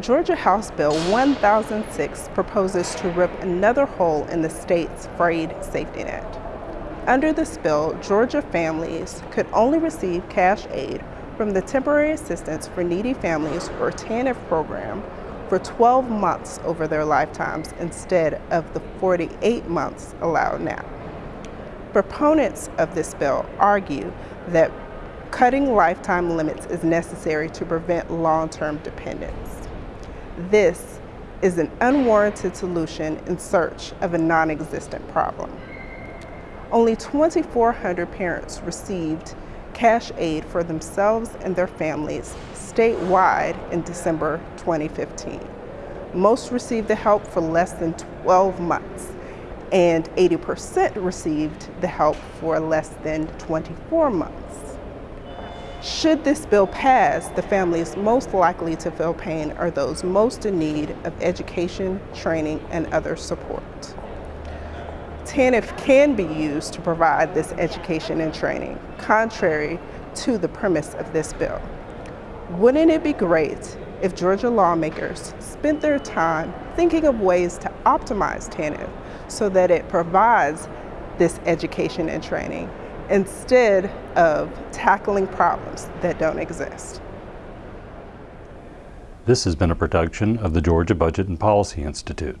Georgia House Bill 1006 proposes to rip another hole in the state's frayed safety net. Under this bill, Georgia families could only receive cash aid from the Temporary Assistance for Needy Families or TANF program for 12 months over their lifetimes instead of the 48 months allowed now. Proponents of this bill argue that cutting lifetime limits is necessary to prevent long-term dependence. This is an unwarranted solution in search of a non-existent problem. Only 2,400 parents received cash aid for themselves and their families statewide in December 2015. Most received the help for less than 12 months, and 80% received the help for less than 24 months. Should this bill pass, the families most likely to feel pain are those most in need of education, training, and other support. TANF can be used to provide this education and training, contrary to the premise of this bill. Wouldn't it be great if Georgia lawmakers spent their time thinking of ways to optimize TANF so that it provides this education and training instead of tackling problems that don't exist? This has been a production of the Georgia Budget and Policy Institute.